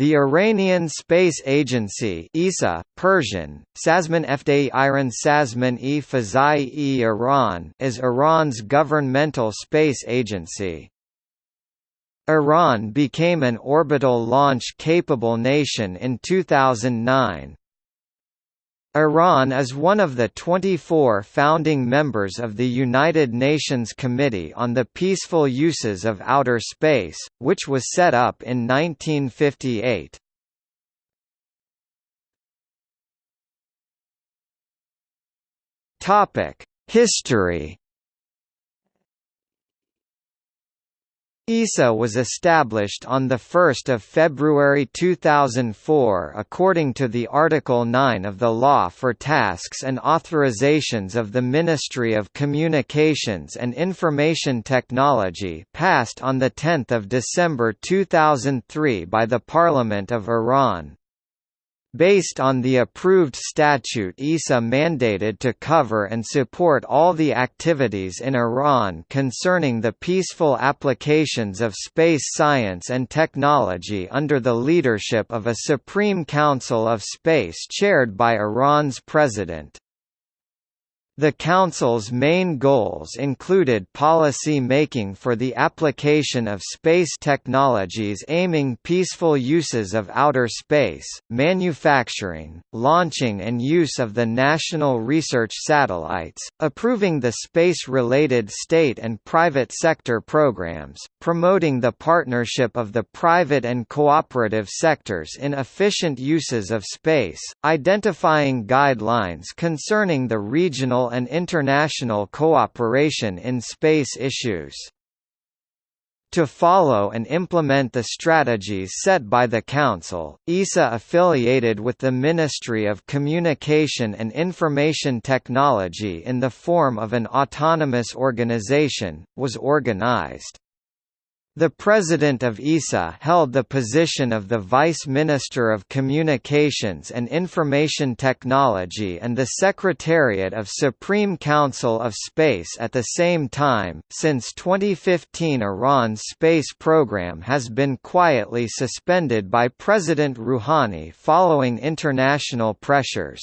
The Iranian Space Agency (ESA, Persian, Sazman Iran Sazman e Fazai e Iran) is Iran's governmental space agency. Iran became an orbital launch-capable nation in 2009, Iran is one of the 24 founding members of the United Nations Committee on the Peaceful Uses of Outer Space, which was set up in 1958. History ESA was established on 1 February 2004 according to the Article 9 of the Law for Tasks and Authorizations of the Ministry of Communications and Information Technology passed on 10 December 2003 by the Parliament of Iran. Based on the approved statute ESA mandated to cover and support all the activities in Iran concerning the peaceful applications of space science and technology under the leadership of a Supreme Council of Space chaired by Iran's president. The Council's main goals included policy making for the application of space technologies aiming peaceful uses of outer space, manufacturing, launching and use of the national research satellites, approving the space-related state and private sector programs, promoting the partnership of the private and cooperative sectors in efficient uses of space, identifying guidelines concerning the regional and international cooperation in space issues. To follow and implement the strategies set by the Council, ESA affiliated with the Ministry of Communication and Information Technology in the form of an autonomous organization, was organized. The President of ESA held the position of the Vice Minister of Communications and Information Technology and the Secretariat of Supreme Council of Space at the same time. Since 2015, Iran's space program has been quietly suspended by President Rouhani following international pressures.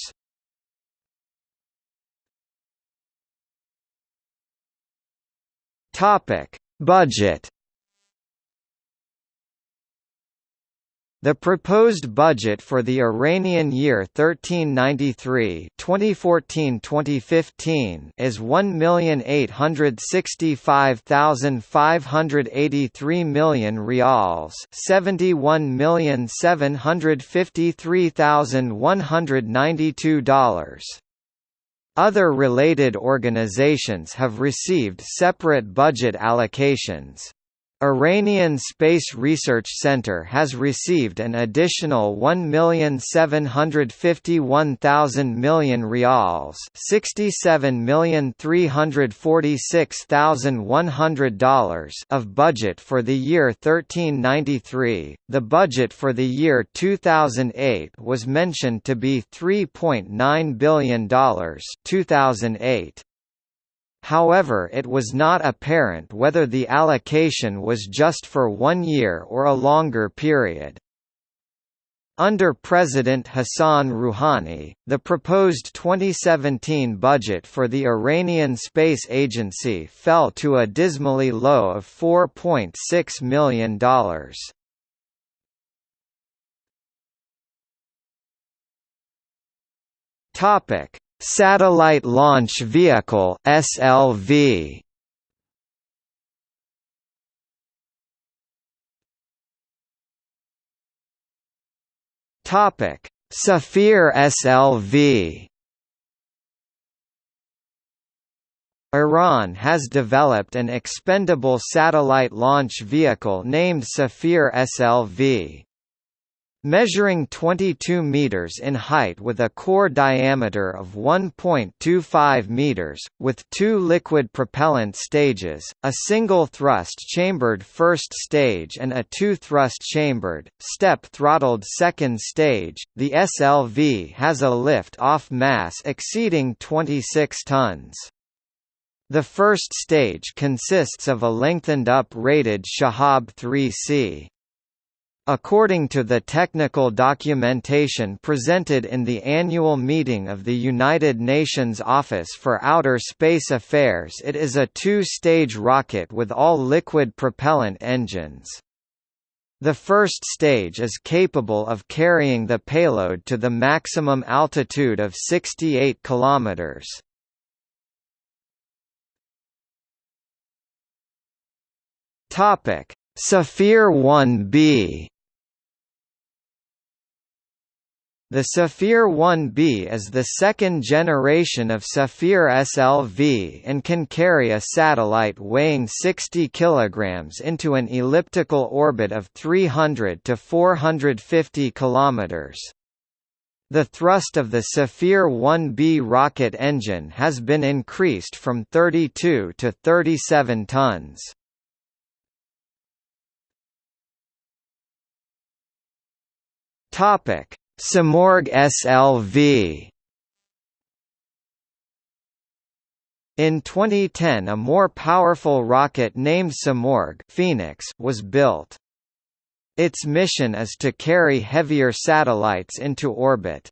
Topic: Budget The proposed budget for the Iranian year 1393 2014-2015 is 1,865,583 million rials, 71,753,192 dollars. Other related organizations have received separate budget allocations. Iranian Space Research Center has received an additional 1,751,000 million rials, $67,346,100 of budget for the year 1393. The budget for the year 2008 was mentioned to be $3.9 billion 2008. However it was not apparent whether the allocation was just for one year or a longer period. Under President Hassan Rouhani, the proposed 2017 budget for the Iranian Space Agency fell to a dismally low of $4.6 million. Topic: Satellite Launch Vehicle (SLV). Topic: Safir SLV. Iran has developed an expendable satellite launch vehicle named Safir SLV. Measuring 22 meters in height with a core diameter of 1.25 meters, with two liquid propellant stages, a single thrust-chambered first stage and a two-thrust-chambered, step-throttled second stage, the SLV has a lift-off mass exceeding 26 tons. The first stage consists of a lengthened up rated Shahab 3C. According to the technical documentation presented in the annual meeting of the United Nations Office for Outer Space Affairs it is a two-stage rocket with all liquid propellant engines. The first stage is capable of carrying the payload to the maximum altitude of 68 km. Safir 1B The Safir 1B is the second generation of Safir SLV and can carry a satellite weighing 60 kg into an elliptical orbit of 300 to 450 km. The thrust of the Safir 1B rocket engine has been increased from 32 to 37 tons. Topic Simorgh SLV In 2010 a more powerful rocket named Simorgh Phoenix was built. Its mission is to carry heavier satellites into orbit.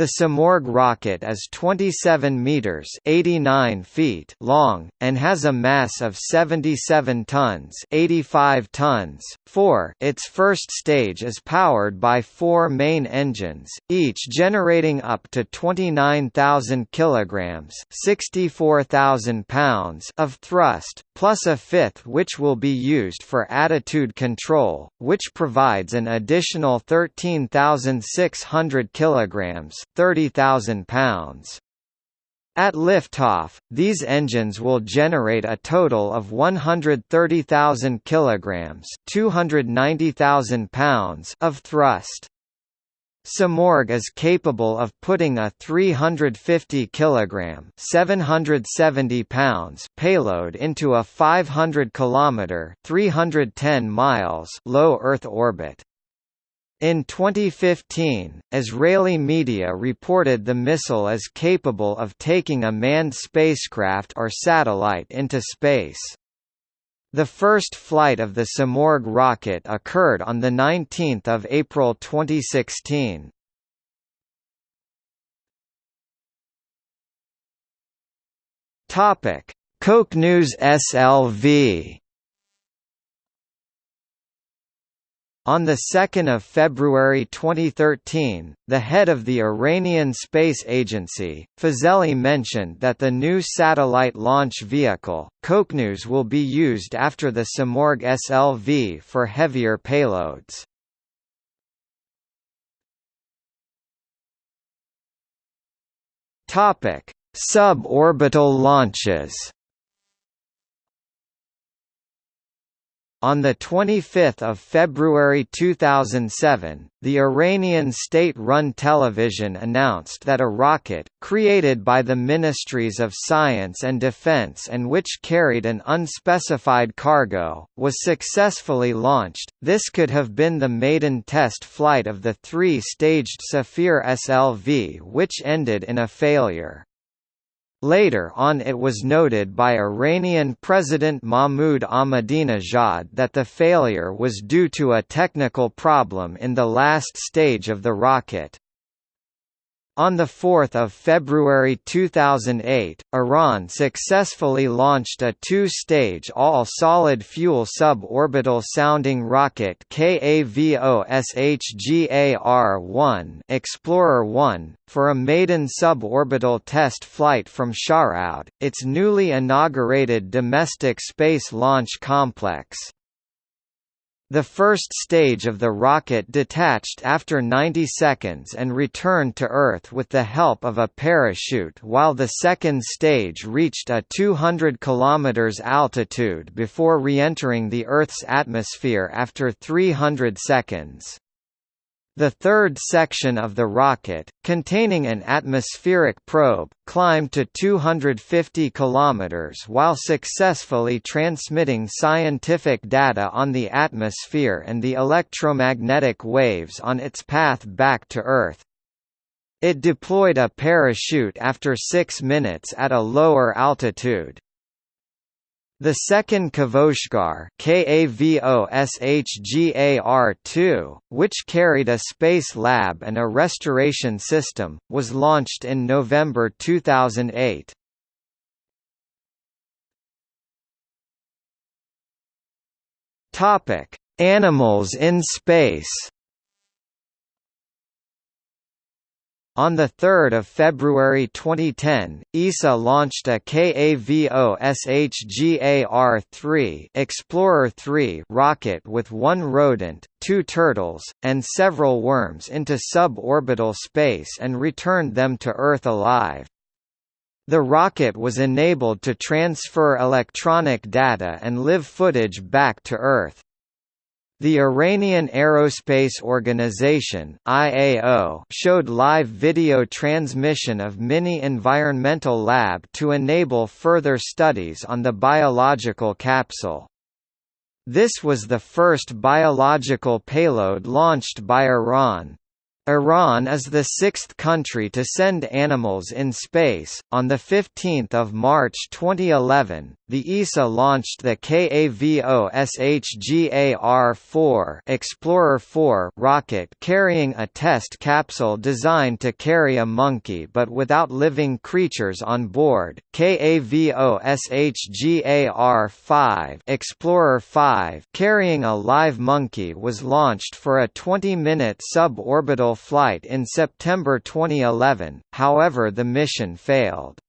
The Simorgh rocket is 27 meters (89 feet) long and has a mass of 77 tons (85 tons). 4. Its first stage is powered by four main engines, each generating up to 29,000 kilograms (64,000 pounds) of thrust, plus a fifth which will be used for attitude control, which provides an additional 13,600 kilograms 30,000 pounds. At liftoff, these engines will generate a total of 130,000 kilograms, 290,000 pounds of thrust. Simorgh is capable of putting a 350 kg 770 pounds payload into a 500 km 310 miles low Earth orbit. In 2015, Israeli media reported the missile as capable of taking a manned spacecraft or satellite into space. The first flight of the Simorgh rocket occurred on 19 April 2016. Qoqnoos SLV On 2 February 2013, the head of the Iranian Space Agency, Fazeli mentioned that the new satellite launch vehicle, Qoqnoos will be used after the Simorgh SLV for heavier payloads. Suborbital launches On 25 February 2007, the Iranian state-run television announced that a rocket, created by the Ministries of Science and Defense and which carried an unspecified cargo, was successfully launched. This could have been the maiden test flight of the three-staged Safir SLV which ended in a failure. Later on it was noted by Iranian President Mahmoud Ahmadinejad that the failure was due to a technical problem in the last stage of the rocket. On 4 February 2008, Iran successfully launched a two-stage all-solid fuel suborbital sounding rocket KAVOSHGAR-1 Explorer-1, for a maiden suborbital test flight from Shahroud, its newly inaugurated domestic space launch complex. The first stage of the rocket detached after 90 seconds and returned to Earth with the help of a parachute while the second stage reached a 200 km altitude before re-entering the Earth's atmosphere after 300 seconds. The third section of the rocket, containing an atmospheric probe, climbed to 250 km while successfully transmitting scientific data on the atmosphere and the electromagnetic waves on its path back to Earth. It deployed a parachute after six minutes at a lower altitude. The second Kavoshgar KAVOSHGAR-2, which carried a space lab and a restoration system, was launched in November 2008. Topic: Animals in space. On 3 February 2010, ESA launched a KAVOSHGAR-3 Explorer-3 rocket with one rodent, two turtles, and several worms into suborbital space and returned them to Earth alive. The rocket was enabled to transfer electronic data and live footage back to Earth. The Iranian Aerospace Organization (IAO) showed live video transmission of Mini Environmental Lab to enable further studies on the biological capsule. This was the first biological payload launched by Iran. Iran is the sixth country to send animals in space. On the 15th of March 2011, the ESA launched the KAVOSHGAR-4 Explorer 4 rocket carrying a test capsule designed to carry a monkey but without living creatures on board. KAVOSHGAR-5 Explorer 5 carrying a live monkey was launched for a 20-minute suborbital flight in September 2011, however the mission failed.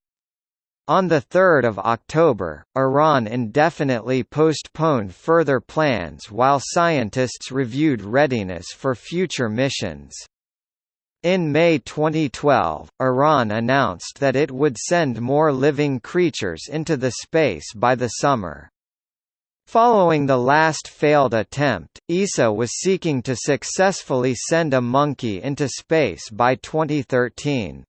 On 3 October, Iran indefinitely postponed further plans while scientists reviewed readiness for future missions. In May 2012, Iran announced that it would send more living creatures into the space by the summer. Following the last failed attempt, ESA was seeking to successfully send a monkey into space by 2013.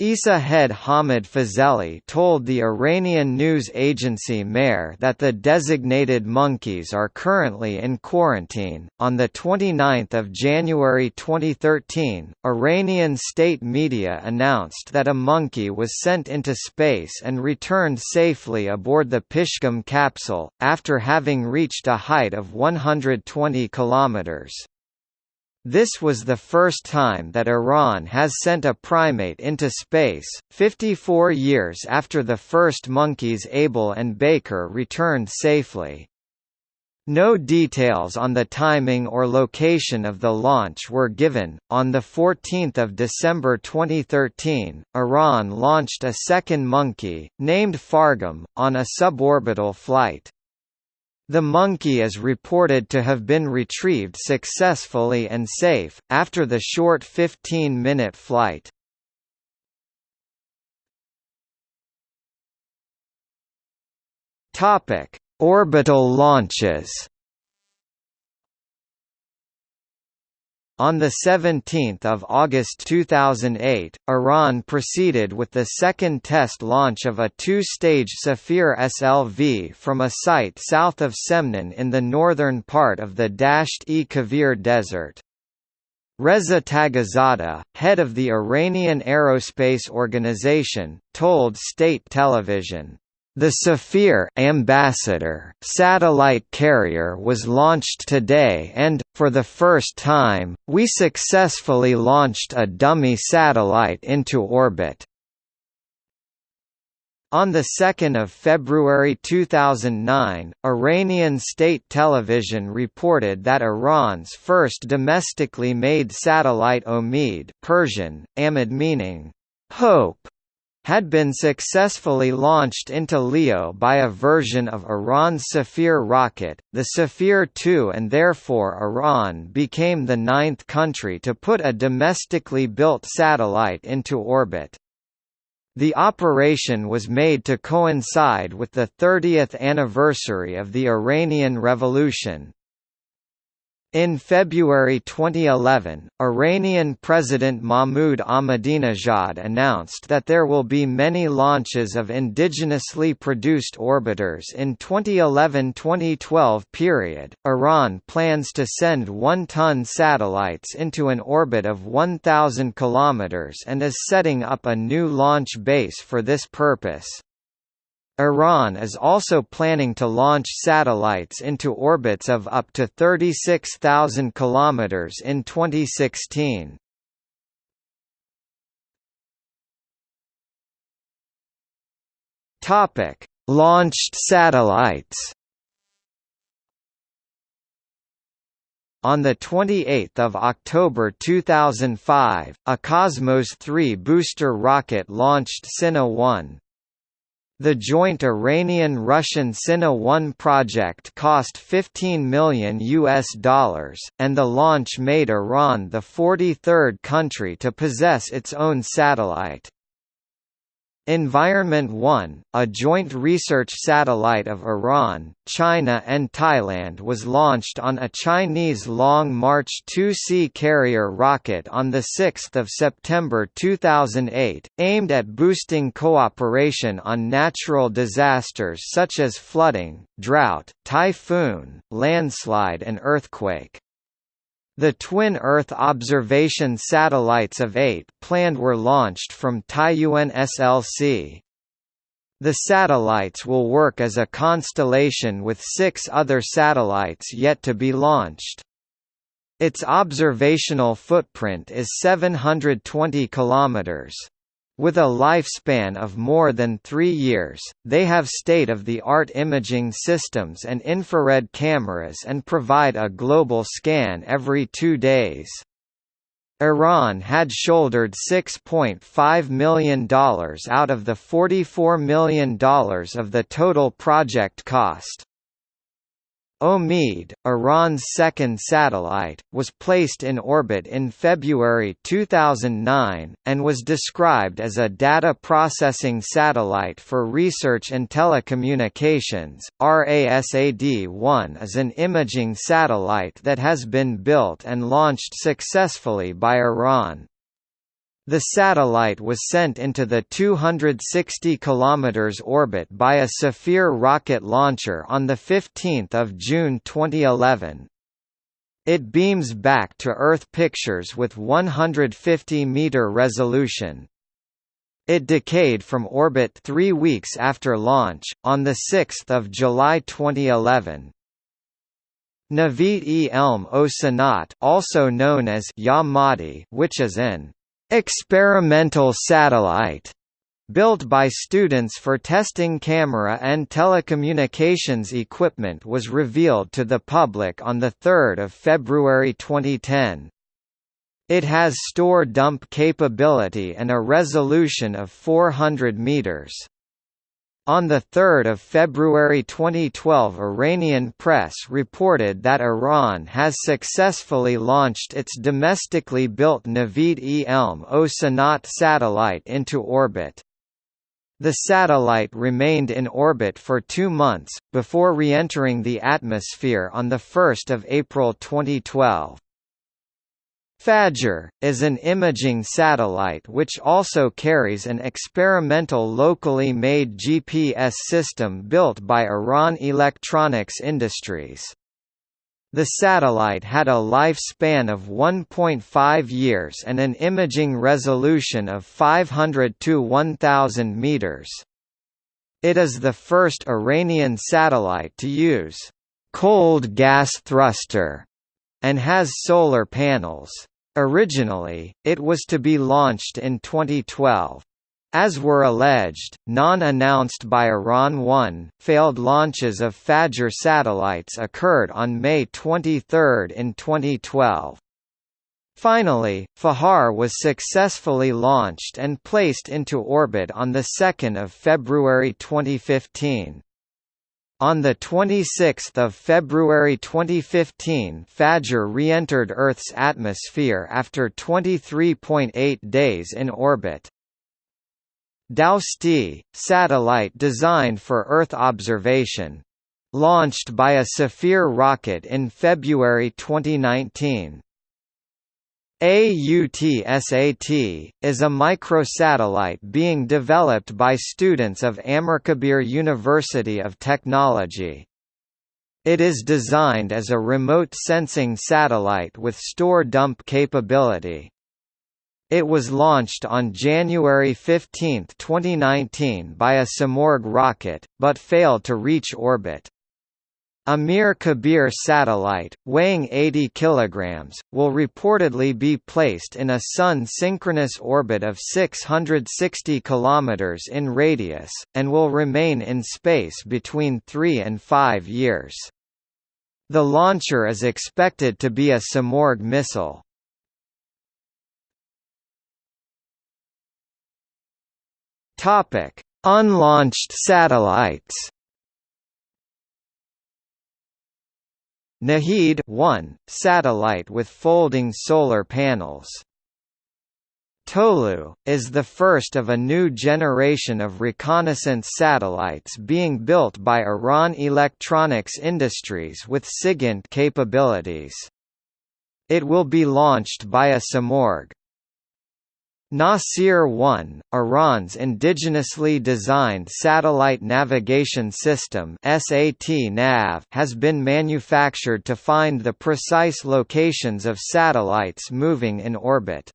ESA head Hamid Fazeli told the Iranian news agency Mehr that the designated monkeys are currently in quarantine. On the 29th of January 2013, Iranian state media announced that a monkey was sent into space and returned safely aboard the Pishgam capsule after having reached a height of 120 kilometers. This was the first time that Iran has sent a primate into space, 54 years after the first monkeys Able and Baker returned safely. No details on the timing or location of the launch were given. On the 14th of December 2013, Iran launched a second monkey named Fargam on a suborbital flight. The monkey is reported to have been retrieved successfully and safe, after the short 15-minute flight. Orbital launches On 17 August 2008, Iran proceeded with the second test launch of a two-stage Safir SLV from a site south of Semnan in the northern part of the Dasht-e Kavir Desert. Reza Taghizadeh, head of the Iranian Aerospace Organization, told state television, the Safir Ambassador satellite carrier was launched today and, for the first time, we successfully launched a dummy satellite into orbit. On 2 February 2009, Iranian state television reported that Iran's first domestically made satellite Omid Persian, Amid meaning, hope, had been successfully launched into LEO by a version of Iran's Safir rocket, the Safir 2 and therefore Iran became the ninth country to put a domestically built satellite into orbit. The operation was made to coincide with the 30th anniversary of the Iranian Revolution, in February 2011, Iranian President Mahmoud Ahmadinejad announced that there will be many launches of indigenously produced orbiters in 2011-2012 period. Iran plans to send 1-ton satellites into an orbit of 1000 km and is setting up a new launch base for this purpose. Iran is also planning to launch satellites into orbits of up to 36,000 km in 2016. Topic: Launched satellites. On 28 October 2005, a Cosmos 3 booster rocket launched Sina-1. The joint Iranian-Russian Sina-1 project cost 15 million US dollars, and the launch made Iran the 43rd country to possess its own satellite. Environment 1, a joint research satellite of Iran, China and Thailand was launched on a Chinese Long March 2C carrier rocket on 6 September 2008, aimed at boosting cooperation on natural disasters such as flooding, drought, typhoon, landslide and earthquake. The twin Earth observation satellites of eight planned were launched from Taiyuan SLC. The satellites will work as a constellation with six other satellites yet to be launched. Its observational footprint is 720 kilometers. With a lifespan of more than three years, they have state-of-the-art imaging systems and infrared cameras and provide a global scan every two days. Iran had shouldered $6.5 million out of the $44 million of the total project cost. Omid, Iran's second satellite, was placed in orbit in February 2009, and was described as a data processing satellite for research and telecommunications. RASAD 1 is an imaging satellite that has been built and launched successfully by Iran. The satellite was sent into the 260 km orbit by a Safir rocket launcher on 15 June 2011. It beams back to Earth pictures with 150-meter resolution. It decayed from orbit three weeks after launch, on 6 July 2011. Navid-e-Elm o Sanat also known as Yamadi, which is an experimental satellite built by students for testing camera and telecommunications equipment was revealed to the public on 3 February 2010. It has store dump capability and a resolution of 400 meters. On 3 February 2012 Iranian press reported that Iran has successfully launched its domestically built Navid-e-Elm o Sanat satellite into orbit. The satellite remained in orbit for two months, before re-entering the atmosphere on 1 April 2012. Fajr, is an imaging satellite which also carries an experimental locally made GPS system built by Iran Electronics Industries. The satellite had a lifespan of 1.5 years and an imaging resolution of 500 to 1000 meters. It is the first Iranian satellite to use cold gas thruster and has solar panels. Originally, it was to be launched in 2012. As were alleged, non-announced by Iran 1, failed launches of Fajr satellites occurred on May 23 in 2012. Finally, Fajr was successfully launched and placed into orbit on 2 February 2015. On 26 February 2015 Fajr re-entered Earth's atmosphere after 23.8 days in orbit. Doosti, satellite designed for Earth observation. Launched by a Safir rocket in February 2019. AUTSAT, is a microsatellite being developed by students of Amirkabir University of Technology. It is designed as a remote sensing satellite with store dump capability. It was launched on January 15, 2019 by a Simorgh rocket, but failed to reach orbit. Amirkabir satellite, weighing 80 kg, will reportedly be placed in a Sun-synchronous orbit of 660 km in radius, and will remain in space between 3 and 5 years. The launcher is expected to be a Simorgh missile. Unlaunched satellites Naheed 1, satellite with folding solar panels. Tolu, is the first of a new generation of reconnaissance satellites being built by Iran Electronics Industries with SIGINT capabilities. It will be launched by a Simorgh. Nasir-1, Iran's indigenously designed satellite navigation system has been manufactured to find the precise locations of satellites moving in orbit.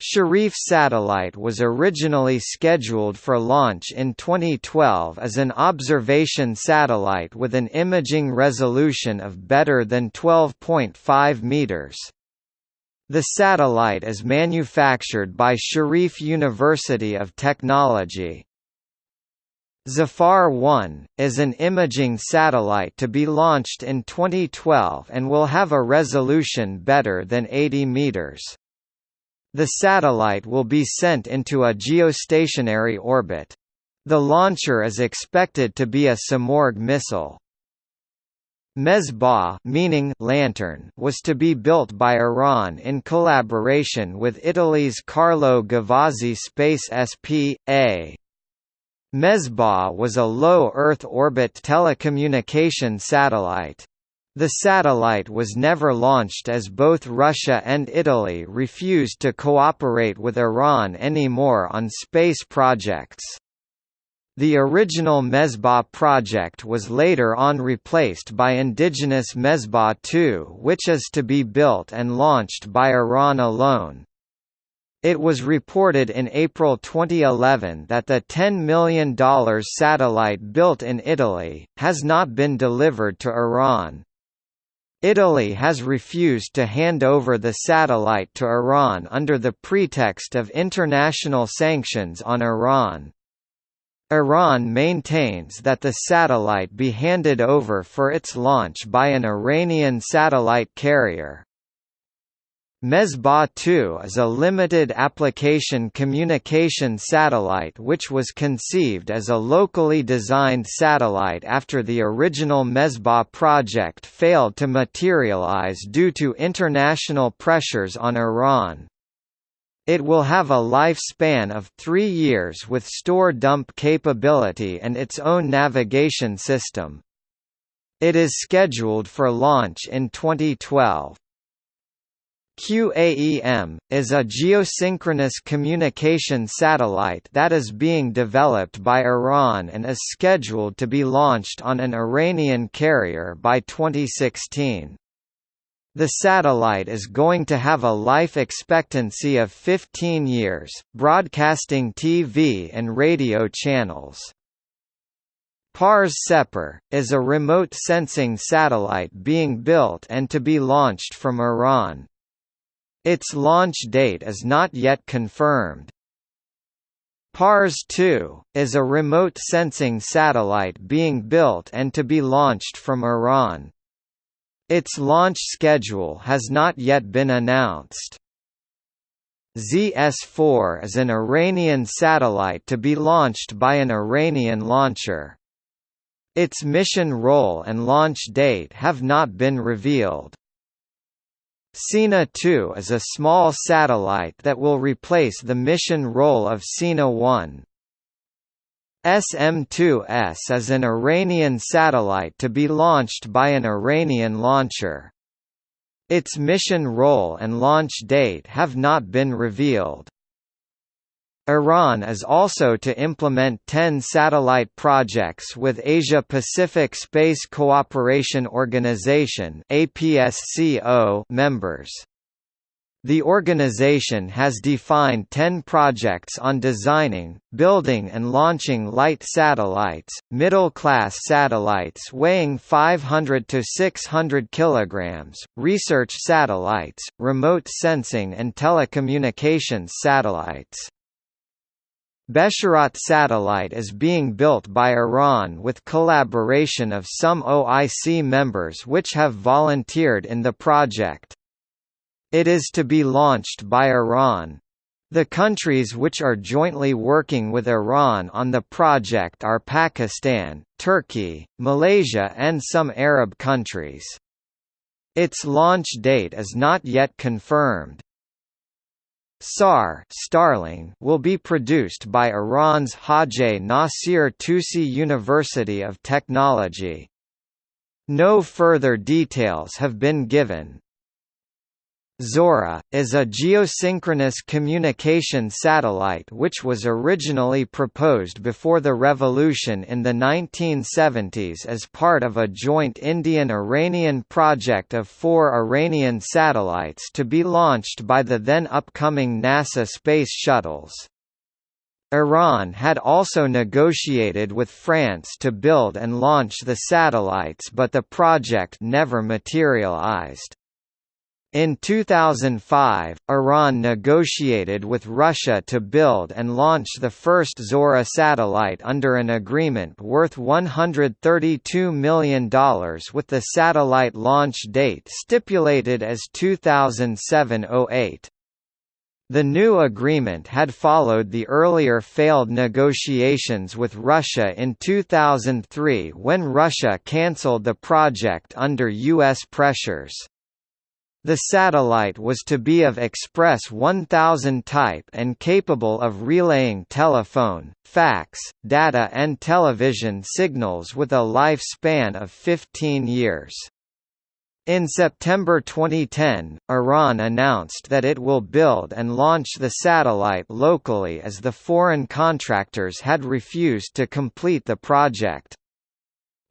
Sharif satellite was originally scheduled for launch in 2012 as an observation satellite with an imaging resolution of better than 12.5 meters. The satellite is manufactured by Sharif University of Technology. Zafar 1, is an imaging satellite to be launched in 2012 and will have a resolution better than 80 meters. The satellite will be sent into a geostationary orbit. The launcher is expected to be a Simorgh missile. Mesbah meaning lantern was to be built by Iran in collaboration with Italy's Carlo Gavazzi Space SP.A. Mesbah was a low Earth orbit telecommunication satellite. The satellite was never launched as both Russia and Italy refused to cooperate with Iran anymore on space projects. The original Mesbah project was later on replaced by indigenous Mesbah II which is to be built and launched by Iran alone. It was reported in April 2011 that the $10 million satellite built in Italy, has not been delivered to Iran. Italy has refused to hand over the satellite to Iran under the pretext of international sanctions on Iran. Iran maintains that the satellite be handed over for its launch by an Iranian satellite carrier. Mesbah 2 is a limited application communication satellite which was conceived as a locally designed satellite after the original Mesbah project failed to materialize due to international pressures on Iran. It will have a lifespan of three years with store dump capability and its own navigation system. It is scheduled for launch in 2012. QAEM, is a geosynchronous communication satellite that is being developed by Iran and is scheduled to be launched on an Iranian carrier by 2016. The satellite is going to have a life expectancy of 15 years, broadcasting TV and radio channels. Pars Sepehr, is a remote sensing satellite being built and to be launched from Iran. Its launch date is not yet confirmed. Pars 2, is a remote sensing satellite being built and to be launched from Iran. Its launch schedule has not yet been announced. ZS-4 is an Iranian satellite to be launched by an Iranian launcher. Its mission role and launch date have not been revealed. Sina 2 is a small satellite that will replace the mission role of Sina 1. SM-2S is an Iranian satellite to be launched by an Iranian launcher. Its mission role and launch date have not been revealed. Iran is also to implement 10 satellite projects with Asia Pacific Space Cooperation Organization members. The organization has defined 10 projects on designing, building and launching light satellites, middle-class satellites weighing 500 to 600 kilograms, research satellites, remote sensing and telecommunications satellites. Besharat satellite is being built by Iran with collaboration of some OIC members which have volunteered in the project. It is to be launched by Iran. The countries which are jointly working with Iran on the project are Pakistan, Turkey, Malaysia and some Arab countries. Its launch date is not yet confirmed. SAR Starling will be produced by Iran's Hajj Nasir Tusi University of Technology. No further details have been given. Zohreh, is a geosynchronous communication satellite which was originally proposed before the revolution in the 1970s as part of a joint Indian-Iranian project of four Iranian satellites to be launched by the then upcoming NASA space shuttles. Iran had also negotiated with France to build and launch the satellites but the project never materialized. In 2005, Iran negotiated with Russia to build and launch the first Zohreh satellite under an agreement worth $132 million with the satellite launch date stipulated as 2007–08. The new agreement had followed the earlier failed negotiations with Russia in 2003 when Russia cancelled the project under U.S. pressures. The satellite was to be of Express 1000 type and capable of relaying telephone, fax, data and television signals with a lifespan of 15 years. In September 2010, Iran announced that it will build and launch the satellite locally as the foreign contractors had refused to complete the project.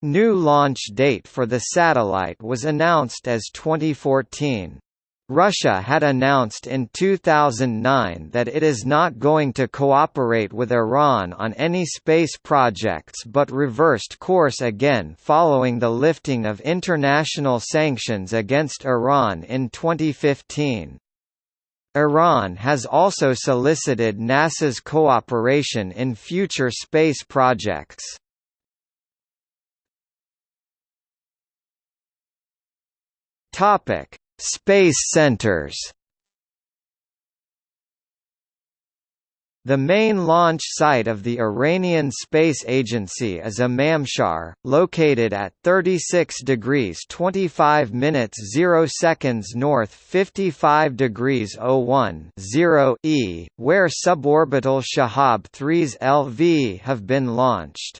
New launch date for the satellite was announced as 2014. Russia had announced in 2009 that it is not going to cooperate with Iran on any space projects but reversed course again following the lifting of international sanctions against Iran in 2015. Iran has also solicited NASA's cooperation in future space projects. Topic: Space centers. The main launch site of the Iranian Space Agency is Emamshahr, located at 36 degrees 25 minutes 0 seconds north 55 degrees 01 0 e, where suborbital Shahab 3s LV have been launched.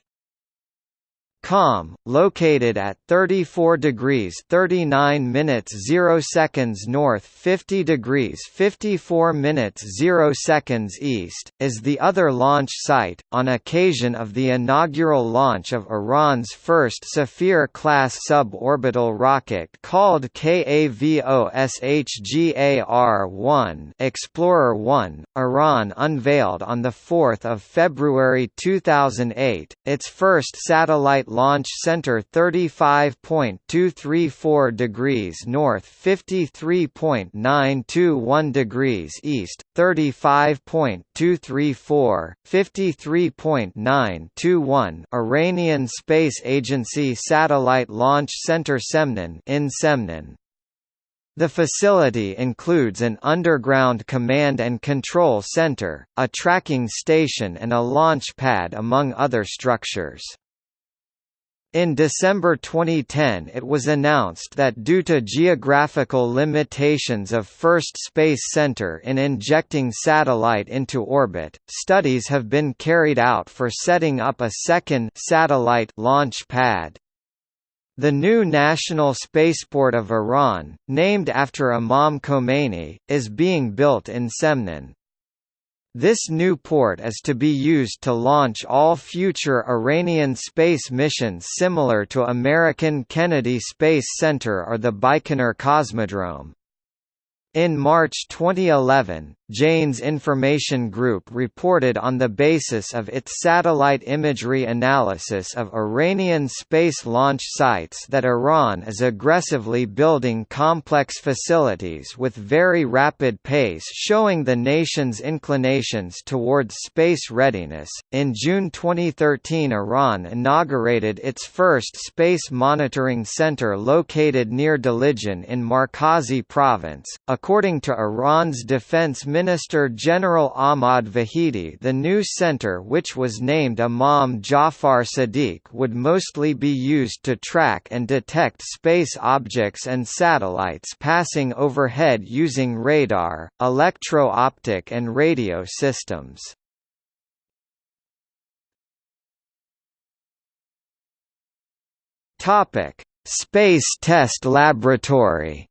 Qom, located at 34 degrees 39 minutes 0 seconds north 50 degrees 54 minutes 0 seconds east, is the other launch site, on occasion of the inaugural launch of Iran's first Safir-class suborbital rocket called KAVOSHGAR-1 Explorer-1, Iran unveiled on 4 February 2008, its first satellite Launch Center 35.234 degrees north 53.921 degrees east, 35.234, 53.921 Iranian Space Agency Satellite Launch Center Semnan in Semnan. The facility includes an underground command and control center, a tracking station and a launch pad among other structures. In December 2010 it was announced that due to geographical limitations of First Space Center in injecting satellite into orbit, studies have been carried out for setting up a second satellite launch pad. The new National Spaceport of Iran, named after Imam Khomeini, is being built in Semnan. This new port is to be used to launch all future Iranian space missions similar to American Kennedy Space Center or the Baikonur Cosmodrome. In March 2011, Jane's Information Group reported on the basis of its satellite imagery analysis of Iranian space launch sites that Iran is aggressively building complex facilities with very rapid pace showing the nation's inclinations towards space readiness. In June 2013, Iran inaugurated its first space monitoring center located near Delijan in Markazi province. According to Iran's Defense Minister General Ahmad Vahidi the new center which was named Imam Jafar Sadiq would mostly be used to track and detect space objects and satellites passing overhead using radar, electro-optic and radio systems. Space Test Laboratory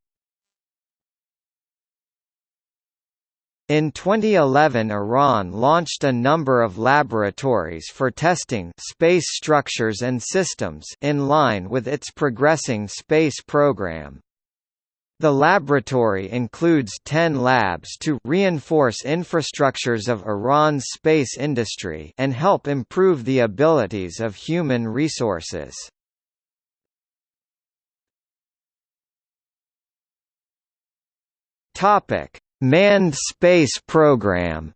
In 2011 Iran launched a number of laboratories for testing space structures and systems in line with its progressing space program. The laboratory includes 10 labs to reinforce infrastructures of Iran's space industry and help improve the abilities of human resources. Topic: Manned space program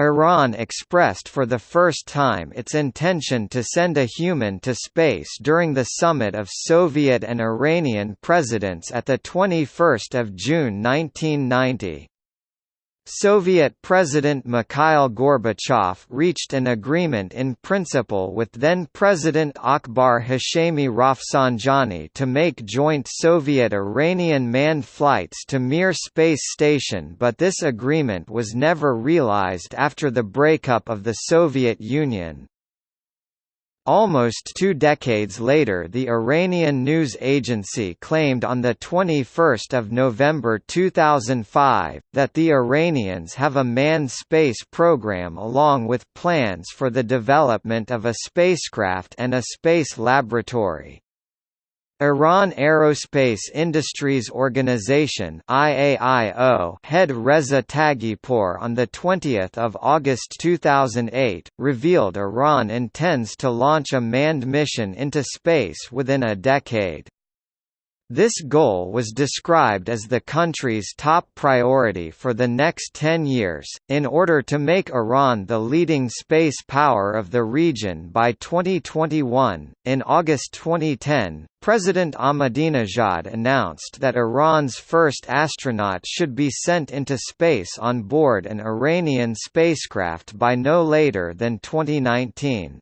Iran expressed for the first time its intention to send a human to space during the summit of Soviet and Iranian presidents at 21 June 1990. Soviet President Mikhail Gorbachev reached an agreement in principle with then-President Akbar Hashemi Rafsanjani to make joint Soviet-Iranian manned flights to Mir space station but this agreement was never realized after the breakup of the Soviet Union. Almost two decades later the Iranian news agency claimed on 21 November 2005, that the Iranians have a manned space program along with plans for the development of a spacecraft and a space laboratory. Iran Aerospace Industries Organization IAIO head Reza Taghipour on 20 August 2008, revealed Iran intends to launch a manned mission into space within a decade. This goal was described as the country's top priority for the next 10 years, in order to make Iran the leading space power of the region by 2021. In August 2010, President Ahmadinejad announced that Iran's first astronaut should be sent into space on board an Iranian spacecraft by no later than 2019.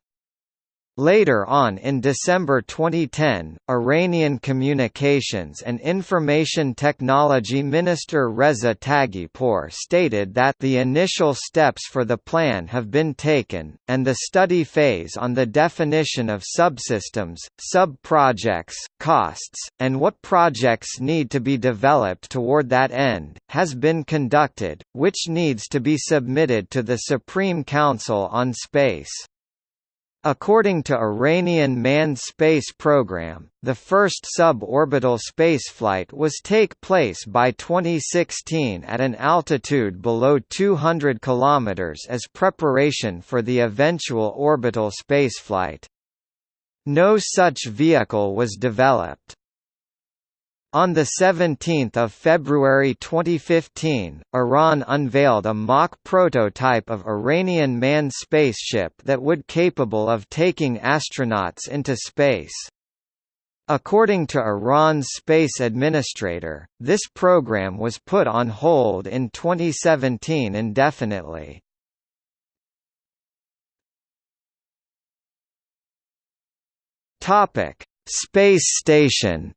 Later on in December 2010, Iranian Communications and Information Technology Minister Reza Taghipour stated that the initial steps for the plan have been taken, and the study phase on the definition of subsystems, sub-projects, costs, and what projects need to be developed toward that end, has been conducted, which needs to be submitted to the Supreme Council on Space. According to Iranian manned space program, the first suborbital spaceflight was take place by 2016 at an altitude below 200 km as preparation for the eventual orbital spaceflight. No such vehicle was developed. On 17 February 2015, Iran unveiled a mock prototype of Iranian manned spaceship that would capable of taking astronauts into space. According to Iran's space administrator, this program was put on hold in 2017 indefinitely. Space station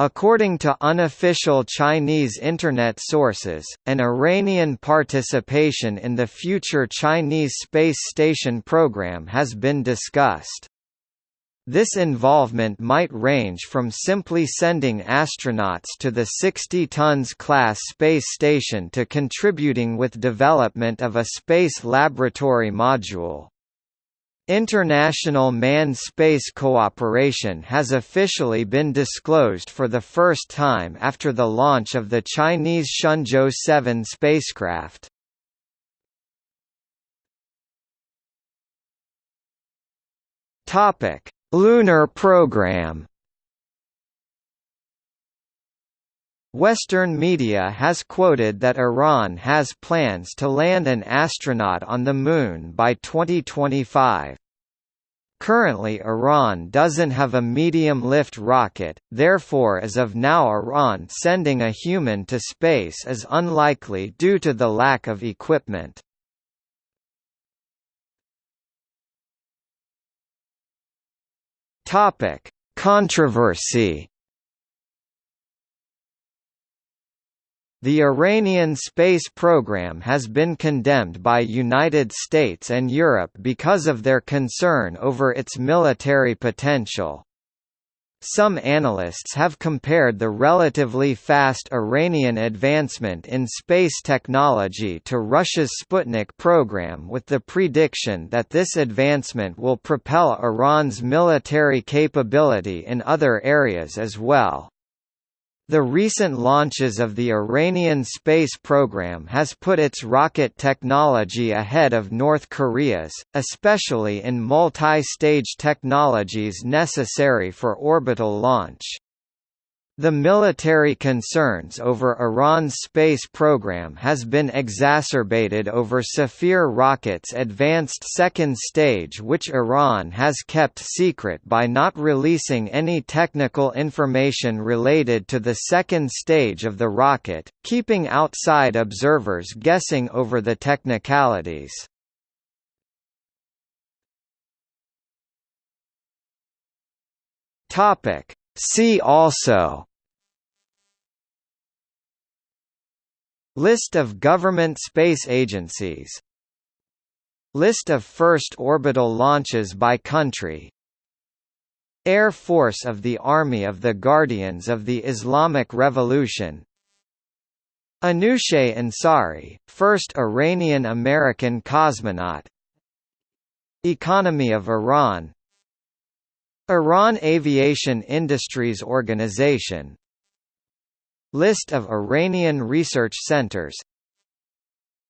According to unofficial Chinese Internet sources, an Iranian participation in the future Chinese space station program has been discussed. This involvement might range from simply sending astronauts to the 60 tons class space station to contributing with development of a space laboratory module. International manned space cooperation has officially been disclosed for the first time after the launch of the Chinese Shenzhou 7 spacecraft. Lunar program. Western media has quoted that Iran has plans to land an astronaut on the Moon by 2025. Currently Iran doesn't have a medium-lift rocket, therefore as of now Iran sending a human to space is unlikely due to the lack of equipment. Controversy The Iranian space program has been condemned by United States and Europe because of their concern over its military potential. Some analysts have compared the relatively fast Iranian advancement in space technology to Russia's Sputnik program with the prediction that this advancement will propel Iran's military capability in other areas as well. The recent launches of the Iranian space program has put its rocket technology ahead of North Korea's, especially in multi-stage technologies necessary for orbital launch. The military concerns over Iran's space program has been exacerbated over Safir rocket's advanced second stage which Iran has kept secret by not releasing any technical information related to the second stage of the rocket, keeping outside observers guessing over the technicalities. See also List of government space agencies List of first orbital launches by country Air Force of the Army of the Guardians of the Islamic Revolution Anousheh Ansari, first Iranian-American cosmonaut Economy of Iran Iran Aviation Industries Organization. List of Iranian research centers.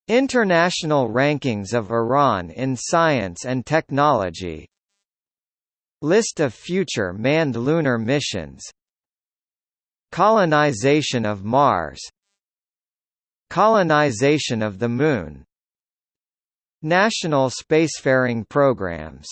International rankings of Iran in science and technology. List of future manned lunar missions. Colonization of Mars. Colonization of the Moon. National spacefaring programs